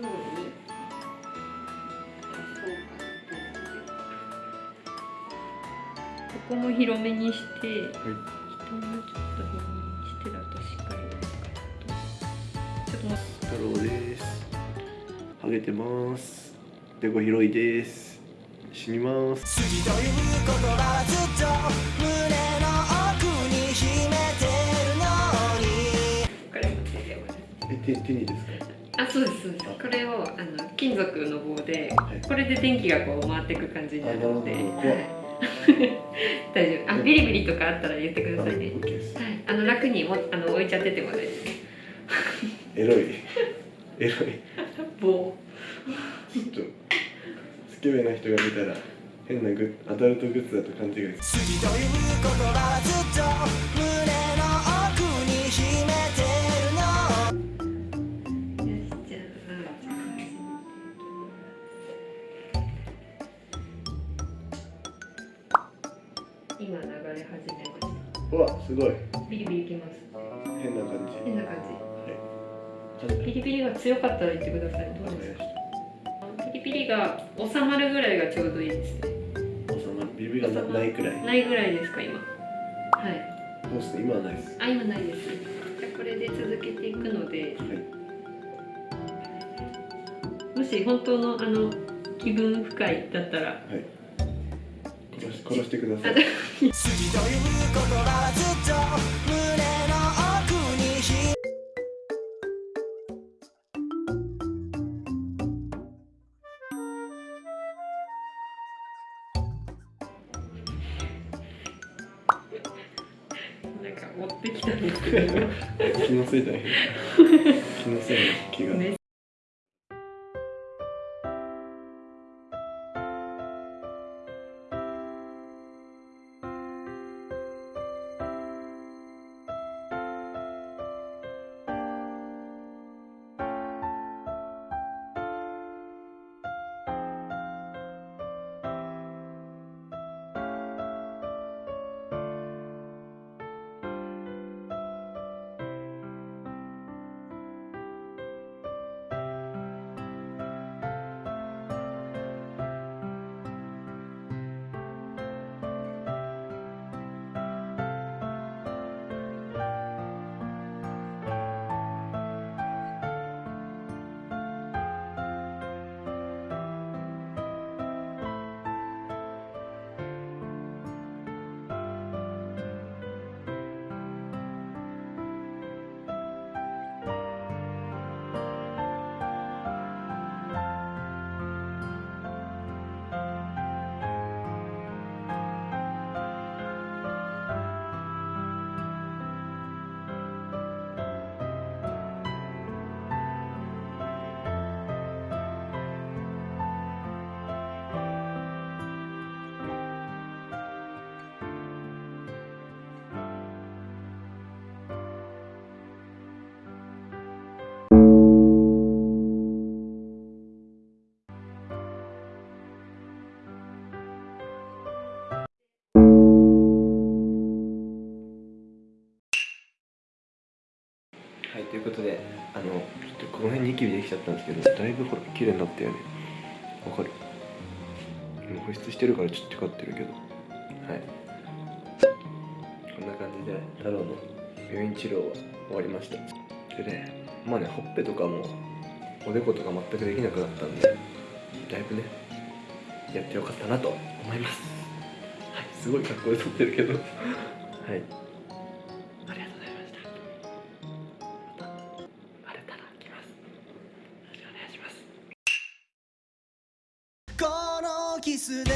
方ここも広めにして、はい。下もちょっと辺にしてだとしっかりちょっと太郎です。ハゲてます。でこ広いです。死にます。好きという言葉はずっと胸の奥に秘めてるのに。これも手にですか？あそうですそうです。これをあの金属の棒ではい。これで電気がこう回っていく感じになるので、大丈夫。あビリビリとかあったら言ってくださいね。はい。あの楽にもあの置いちゃってても大丈夫。ですエロい。エロい。棒。ちょっとスケベな人が見たら変なグッアダルトグッズだと勘違いす好今流れ始めましうわすごい。たビリビリきます。変な感じ。変な感はい。じビリビリが強かったら言ってください。どうですかビリビリが収まるぐらいがちょうどいいですね。収まる。ビリビリがなないくらい。ないぐらいですか今。はい。そうですね今はないです。あ今ないです。じゃあこれで続けていくので。はい。もし本当のあの気分不快だったらはい殺してください。持ってきたんですけど。気のせいだよ。気のせいの気が、ということであのちょっとこの辺ニキビできちゃったんですけどだいぶほら綺麗になったよね。わかる。保湿してるからちょっとテカってるけど。はい。こんな感じで太郎の病院治療は終わりました。でねまあねほっぺとかもおでことか全くできなくなったんでだいぶねやってよかったなと思います。はい。すごい格好で撮ってるけど。はい。キスで